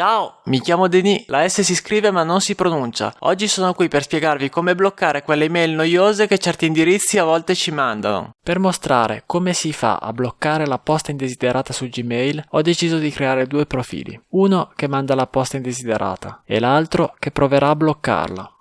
Ciao, mi chiamo Denis, la S si scrive ma non si pronuncia. Oggi sono qui per spiegarvi come bloccare quelle email noiose che certi indirizzi a volte ci mandano. Per mostrare come si fa a bloccare la posta indesiderata su Gmail, ho deciso di creare due profili. Uno che manda la posta indesiderata e l'altro che proverà a bloccarla.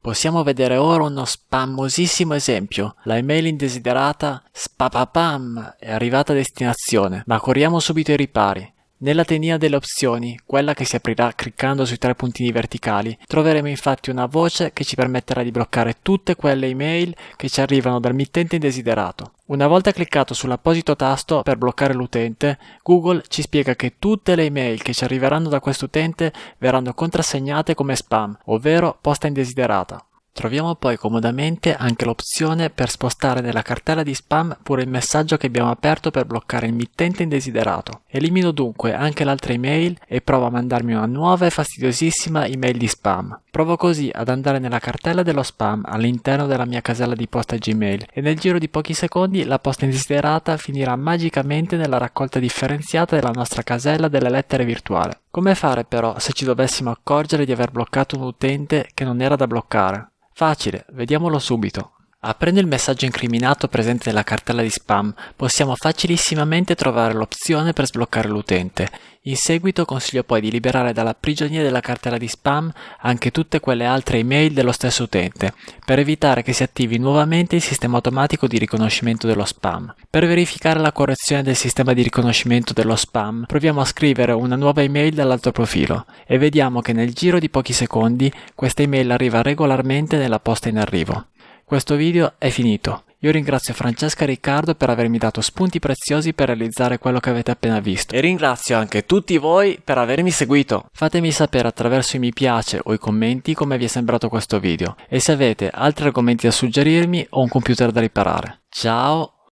Possiamo vedere ora uno spammosissimo esempio. La email indesiderata spapapam è arrivata a destinazione, ma corriamo subito ai ripari. Nella tendina delle opzioni, quella che si aprirà cliccando sui tre puntini verticali, troveremo infatti una voce che ci permetterà di bloccare tutte quelle email che ci arrivano dal mittente indesiderato. Una volta cliccato sull'apposito tasto per bloccare l'utente, Google ci spiega che tutte le email che ci arriveranno da quest'utente verranno contrassegnate come spam, ovvero posta indesiderata. Troviamo poi comodamente anche l'opzione per spostare nella cartella di spam pure il messaggio che abbiamo aperto per bloccare il mittente indesiderato. Elimino dunque anche l'altra email e provo a mandarmi una nuova e fastidiosissima email di spam. Provo così ad andare nella cartella dello spam all'interno della mia casella di posta Gmail e nel giro di pochi secondi la posta indesiderata finirà magicamente nella raccolta differenziata della nostra casella delle lettere virtuale. Come fare però se ci dovessimo accorgere di aver bloccato un utente che non era da bloccare? Facile, vediamolo subito. Aprendo il messaggio incriminato presente nella cartella di spam, possiamo facilissimamente trovare l'opzione per sbloccare l'utente. In seguito consiglio poi di liberare dalla prigionia della cartella di spam anche tutte quelle altre email dello stesso utente, per evitare che si attivi nuovamente il sistema automatico di riconoscimento dello spam. Per verificare la correzione del sistema di riconoscimento dello spam, proviamo a scrivere una nuova email dall'altro profilo e vediamo che nel giro di pochi secondi questa email arriva regolarmente nella posta in arrivo. Questo video è finito. Io ringrazio Francesca e Riccardo per avermi dato spunti preziosi per realizzare quello che avete appena visto. E ringrazio anche tutti voi per avermi seguito. Fatemi sapere attraverso i mi piace o i commenti come vi è sembrato questo video e se avete altri argomenti da suggerirmi o un computer da riparare. Ciao!